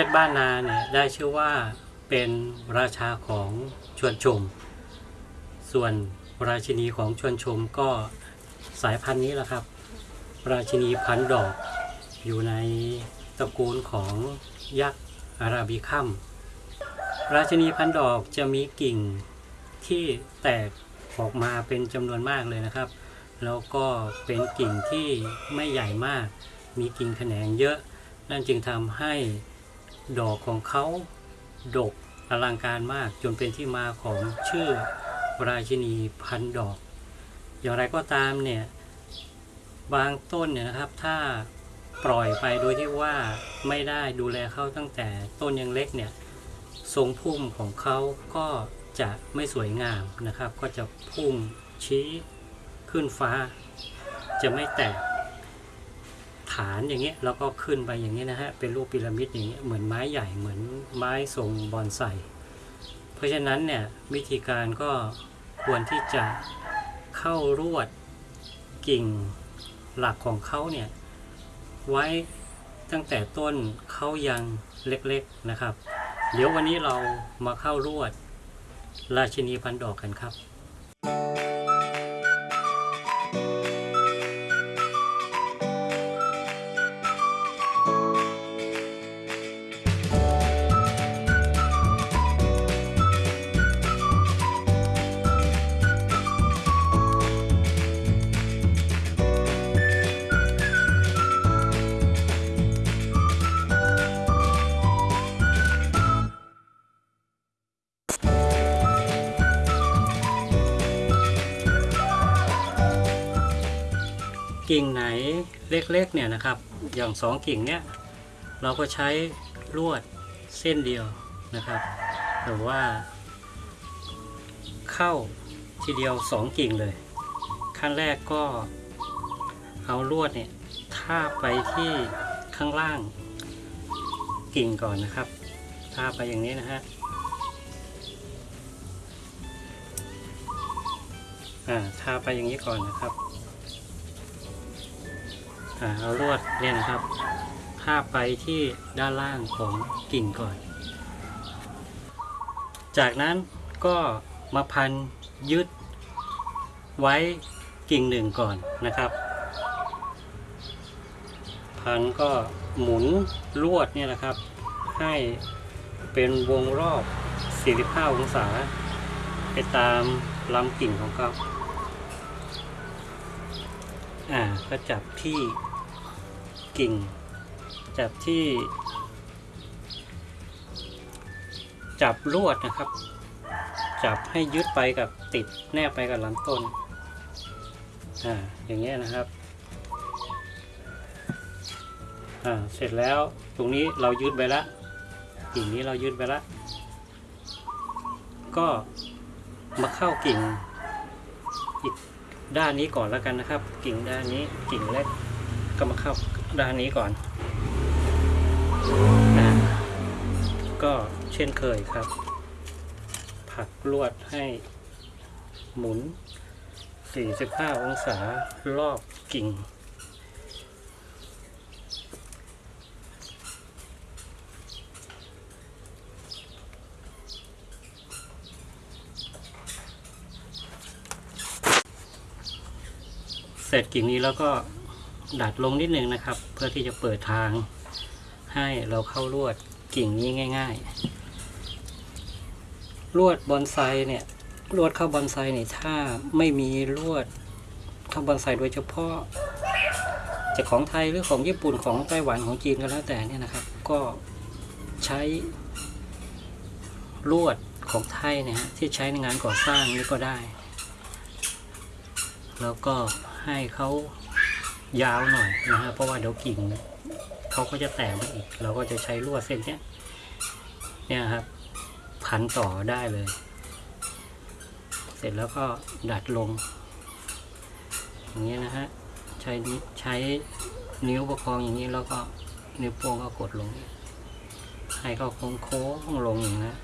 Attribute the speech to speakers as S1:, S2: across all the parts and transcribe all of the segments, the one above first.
S1: เพชรบ้านนาเนี่ยได้ชื่อว่าเป็นราชาของชวนชม ส่วนราชินีของชวนชมก็สายพันธุ์นี้แหละครับ ราชินีพันดอกอยู่ในตระกูลของยักษ์อาราบิคัมราชินีพันดอกจะมีกิ่งที่แตกออกมาเป็นจำนวนมากเลยนะครับ แล้วก็เป็นกิ่งที่ไม่ใหญ่มาก มีกิ่งแขนงเยอะ นั่นจึงทำให้ ดอกของเขาดกอลังการมากจนเป็นที่มาของชื่อราชินีพันดอก อย่างไรก็ตามเนี่ยบางต้นเนี่ยนะครับถ้าปล่อยไปโดยที่ว่าไม่ได้ดูแลเขาตั้งแต่ต้นยังเล็กเนี่ยทรงพุ่มของเขาก็จะไม่สวยงามนะครับ ก็จะพุ่งชี้ขึ้นฟ้า จะไม่แตก ฐานอย่างเงี้ยแล้วก็ขึ้นไปอย่างเงี้ยนะฮะเป็นรูปพีระมิดอย่างเงี้ยเหมือนไม้ใหญ่เหมือนไม้ทรงบอนไซเพราะฉะนั้นเนี่ยวิธีการก็ควรที่จะเข้ารวดกิ่งหลักของเขาเนี่ยไว้ตั้งแต่ต้นเขายังเล็กๆนะครับ เดี๋ยววันนี้เรามาเข้ารวดราชินีพันดอกกันครับ กิ่งไหนเล็กๆเนี่ยนะครับ อย่างสองกิ่งเนี้ยเราก็ใช้ลวดเส้นเดียวนะครับหรือว่า เข้าทีเดียวสองกิ่งเลย ขั้นแรกก็เอาลวดเนี่ยทาบไปที่ข้างล่างกิ่งก่อนนะครับทาบไปอย่างนี้นะฮะอ่าทาไปอย่างนี้ก่อนนะครับ เอาลวดเนี่ยนะครับพาบไปที่ด้านล่างของกิ่งก่อน จากนั้นก็มาพันยึดไว้กิ่งหนึ่งก่อนนะครับ พันก็หมุนลวดเนี่ยนะครับ ให้เป็นวงรอบ 45 องศา ไปตามลำกิ่งของเขาอ่าก็จับที่ กิ่ง จับที่ จับลวดนะครับ จับให้ยึดไปกับติดแนบไปกับลำต้นอ่าอย่างเงี้ยนะครับอ่าเสร็จแล้วตรงนี้เรายึดไปละกิ่งนี้เรายึดไปละก็มาเข้ากิ่งอีกด้านนี้ก่อนแล้วกันนะครับ กิ่งด้านนี้กิ่งเล็กก็มาเข้า ด้านนี้ก่อนอ่าก็เช่นเคยครับ ผักลวดให้หมุน 45 องศารอบกิ่ง เสร็จกิ่งนี้แล้วก็ ดัดลงนิดนึงนะครับ เพื่อที่จะเปิดทาง ให้เราเข้าลวดกิ่งนี้ง่าย ๆ ลวดบอนไซเนี่ยลวดเข้าบอนไซเนี่ยถ้าไม่มีลวดเข้าบอนไซโดยเฉพาะจะของไทยหรือของญี่ปุ่นของไต้หวันของจีนก็แล้วแต่เนี่ยนะครับ ก็ใช้ลวดของไทยเนี่ยฮะที่ใช้ในงานก่อสร้างนี่ก็ได้ แล้วก็ให้เขา ยาวหน่อยนะฮะเพราะว่าเดี๋ยวกิ่งเขาก็จะแตกไปอีก เราก็จะใช้ลวดเส้นเนี้ยเนี่ยครับ พันต่อได้เลย เสร็จแล้วก็ดัดลง อย่างนี้นะฮะใช้ใช้นิ้วประคองอย่างนี้แล้วก็นิ้วโป้งก็กดลง ให้เขาโค้งโค้งลงอย่างนี้น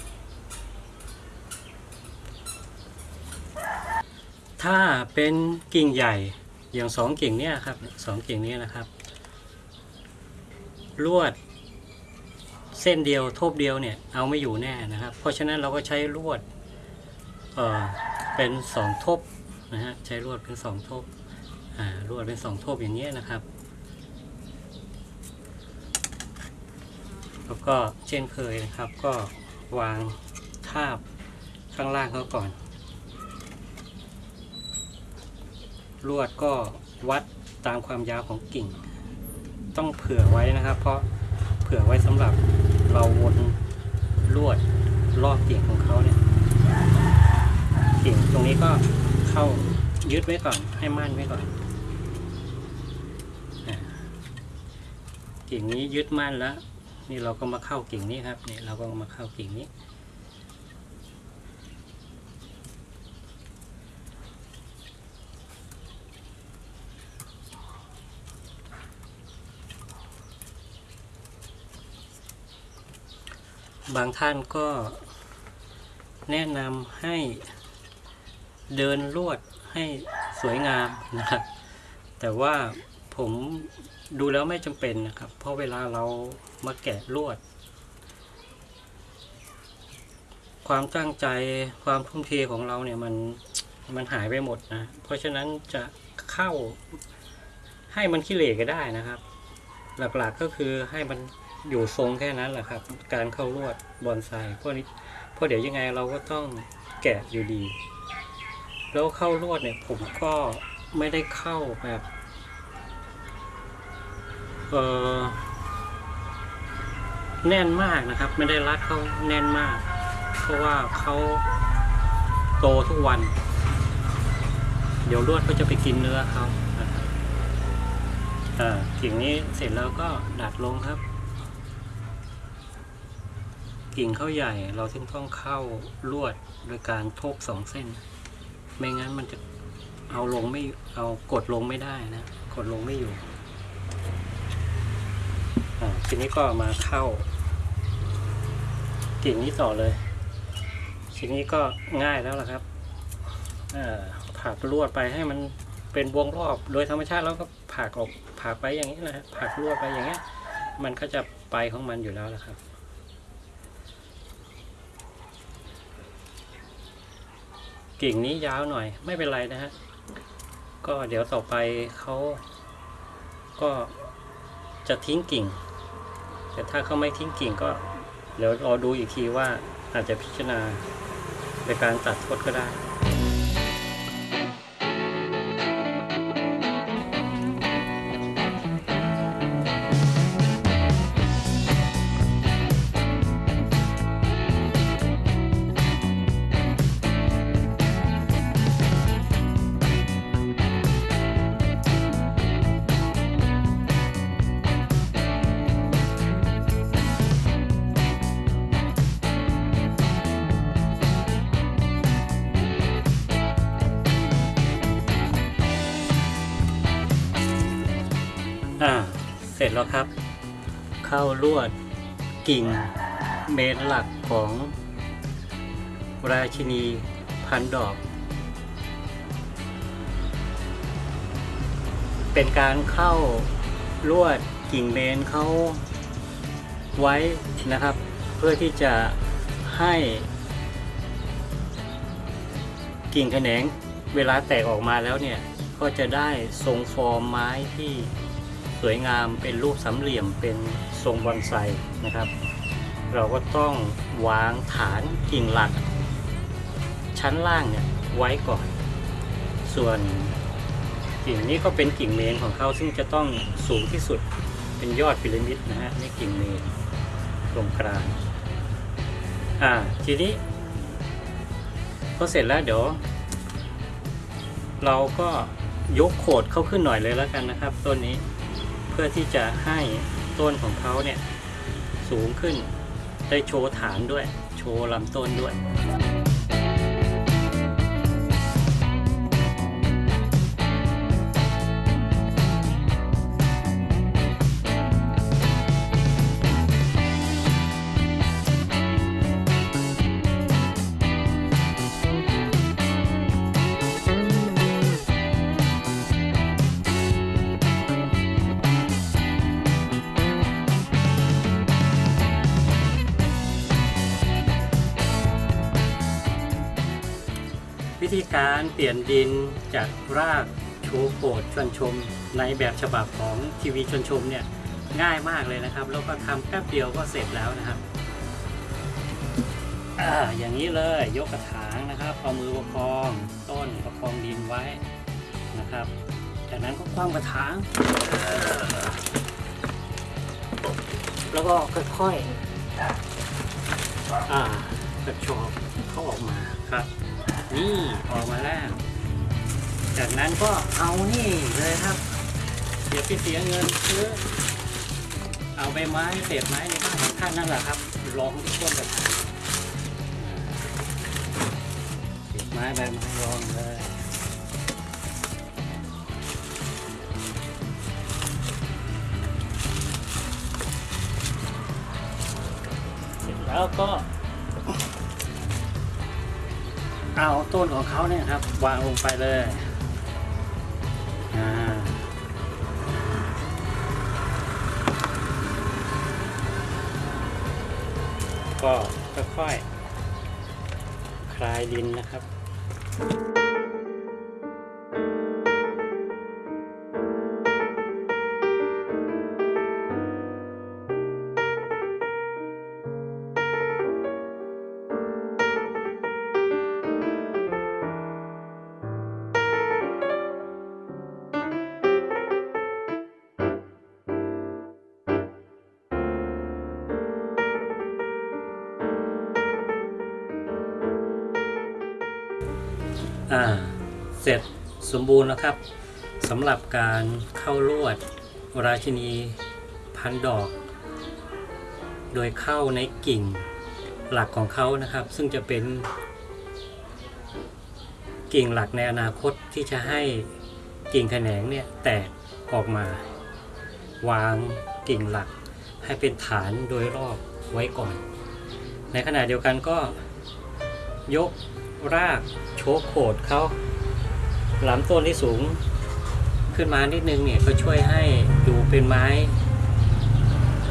S1: ถ้าเป็นกิ่งใหญ่ อย่างสองกิ่งเนี้ยครับสองกิ่งเนี้ยนะครับ ลวด เส้นเดียวทบเดียวเนี่ยเอาไม่อยู่แน่นะครับ เพราะฉะนั้นเราก็ใช้ลวดเออเป็นสองทบนะฮะใช้ลวดเป็นสองทบอ่าลวดเป็นสองทบอย่างเงี้ยนะครับแล้วก็เช่นเคยนะครับก็วางทาบข้างล่างเขาก่อน ลวดก็วัดตามความยาวของกิ่ง ต้องเผื่อไว้นะครับ เพราะเผื่อไว้สำหรับเราวนลวดรอบกิ่งของเขาเนี่ยกิ่งตรงนี้ก็เข้ายึดไว้ก่อน ให้มั่นไว้ก่อนกิ่งนี้ยึดมั่นแล้ว นี่เราก็มาเข้ากิ่งนี้ครับนี่เราก็มาเข้ากิ่งนี้ บางท่านก็แนะนำให้เดินลวดให้สวยงามนะครับ แต่ว่าผมดูแล้วไม่จำเป็นนะครับ เพราะเวลาเรามาแกะลวด ความตั้งใจความทุ่มเทของเราเนี่ยมันมันหายไปหมดนะ เพราะฉะนั้นจะเข้าให้มันขี้เหร่ก็ได้นะครับ หลักๆก็คือให้มันอยู่ทรงแค่นั้นแหละครับ การเข้าลวดบอนไซเพราะนี้เพราะเดี๋ยวยังไงเราก็ต้องแกะอยู่ดี แล้วเข้าลวดเนี่ยผมก็ไม่ได้เข้าแบบเออแน่นมากนะครับ ไม่ได้รัดเขาแน่นมาก เพราะว่าเขาโตทุกวัน เดี๋ยวลวดก็จะไปกินเนื้อเขานะครับอ่า กิ่งนี้เสร็จแล้วก็ดัดลงครับ กิ่งเข้าใหญ่เราถึงต้องเข้าลวดโดยการทบสองเส้น ไม่งั้นมันจะเอาลงไม่เอากดลงไม่ได้นะ กดลงไม่อยู่ทีนี้ก็มาเข้า กิ่งนี้ต่อเลยทีนี้ก็ง่ายแล้วล่ะครับอ่าผลักลวดไปให้มันเป็นวงรอบโดยธรรมชาติแล้วก็ ผักออกผักไปอย่างนี้นะฮะผลักลวไปอย่างเงี้ย มันก็จะไปของมันอยู่แล้วละครับกิ่งนี้ยาวหน่อยไม่เป็นไรนะฮะ ก็เดี๋ยวต่อไปเขาก็จะทิ้งกิ่ง แต่ถ้าเขาไม่ทิ้งกิ่งก็เดี๋ยวรอดูอีกทีว่าอาจจะพิจารณาในการตัดทดก็ได้ เสร็จแล้วครับ เข้าลวดกิ่งเมนหลักของราชินีพันดอก เป็นการเข้าลวดกิ่งเมนเขาไว้นะครับ เพื่อที่จะให้กิ่งแขนงเวลาแตกออกมาแล้วเนี่ย ก็จะได้ทรงฟอร์มไม้ที่ สวยงามเป็นรูปสามเหลี่ยมเป็นทรงบอนไซนะครับ เราก็ต้องวางฐานกิ่งหลัก ชั้นล่างเนี่ยไว้ก่อน ส่วนกิ่งนี้ก็เป็นกิ่งเมนของเขาซึ่งจะต้องสูงที่สุดเป็นยอดพีระมิดนะฮะนี่กิ่งเมนตรงกลางอ่าทีนี้พอเสร็จแล้วเดี๋ยว เราก็ยกโขดเข้าขึ้นหน่อยเลยแล้วกันนะครับต้นนี้ พื่อที่จะให้ต้นของเขาเนี่ยสูงขึ้น ได้โชว์ฐานด้วย โชว์ลำต้นด้วย ธีการเปลี่ยนดินจากรากโชว์โขดชวนชม ในแบบฉบับของทีวีชวนชมเนี่ยง่ายมากเลยนะครับ แล้วก็ทำแป๊บเดียวก็เสร็จแล้วนะครับออย่างนี้เลยยกกระถางนะครับเอามือประคองต้นประคองดินไว้นะครับ จากนั้นก็คว้างกระถางแล้วก็ค่อยๆอ่ากระชอกเข้าออกมาครับ นี่ออกมาแล้ว จากนั้นก็เอานี่เลยครับเดี๋ยวไปเสียเงินซื้อเอาใบไม้เศษไม้ในบ้านของท่านนั่นแหละครับลองที่ต้นกระถางเศษไม้ใบไม้รองเลยเสร็จแล้วก็ เอาต้นของเขาเนี่ยครับ วางลงไปเลยก็ค่อยๆคลายดินนะครับ เสร็จสมบูรณ์แล้วครับสำหรับการเข้าลวดราชินีพันดอก โดยเข้าในกิ่งหลักของเขานะครับ ซึ่งจะเป็น กิ่งหลักในอนาคตที่จะให้กิ่งแขนงเนี่ยแตกออกมา วางกิ่งหลักให้เป็นฐานโดยรอบไว้ก่อน ในขณะเดียวกันก็ยกรากโชกโขดเขา ลำต้นที่สูงขึ้นมานิดนึงเนี่ยก็ช่วยให้ดูเป็นไม้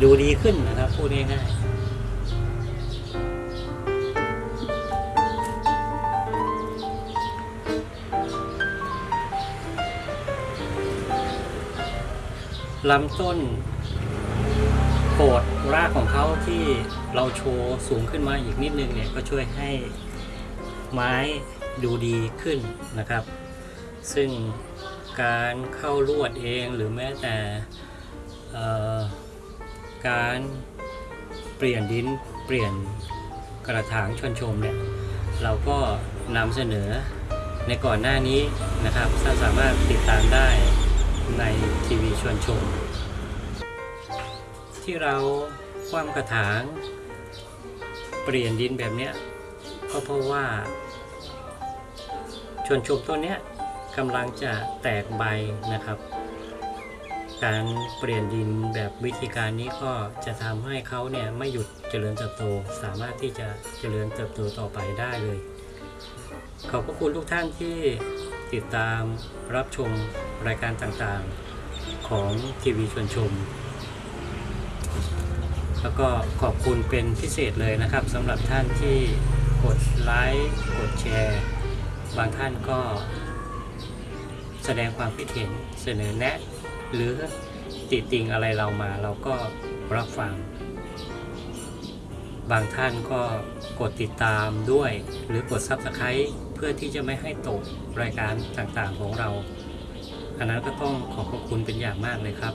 S1: ดูดีขึ้นนะครับพูดง่ายๆลำต้นโขดรากของเขาที่เราโชว์สูงขึ้นมาอีกนิดนึงเนี่ยก็ช่วยให้ไม้ดูดีขึ้นนะครับ ซึ่งการเข้าลวดเองหรือแม้แต่การเปลี่ยนดินเปลี่ยนกระถางชนชมเนี่ยเราก็นำเสนอในก่อนหน้านี้นะครับท่านสามารถติดตามได้ในทีวีชวนชม ที่เราคว่ำกระถาง เปลี่ยนดินแบบเนี้ยก็เพราะว่าชวนชมต้นเนี้ย กำลังจะแตกใบนะครับ การเปลี่ยนดินแบบวิธีการนี้ก็จะทำให้เขาเนี่ยไม่หยุดเจริญเติบโต สามารถที่จะเจริญเติบโตต่อไปได้เลย ขอบพระคุณทุกท่านที่ติดตามรับชมรายการต่างๆของทีวีชวนชม แล้วก็ขอบคุณเป็นพิเศษเลยนะครับสำหรับท่านที่กดไลค์กดแชร์ บางท่านก็ แสดงความคิดเห็นเสนอแนะ หรือติติงอะไรเรามาเราก็รับฟัง บางท่านก็กดติดตามด้วย หรือกด Subscribe เพื่อที่จะไม่ให้ตกรายการต่างๆของเรา อันนั้นก็ต้องขอบพระคุณเป็นอย่างมากเลยครับ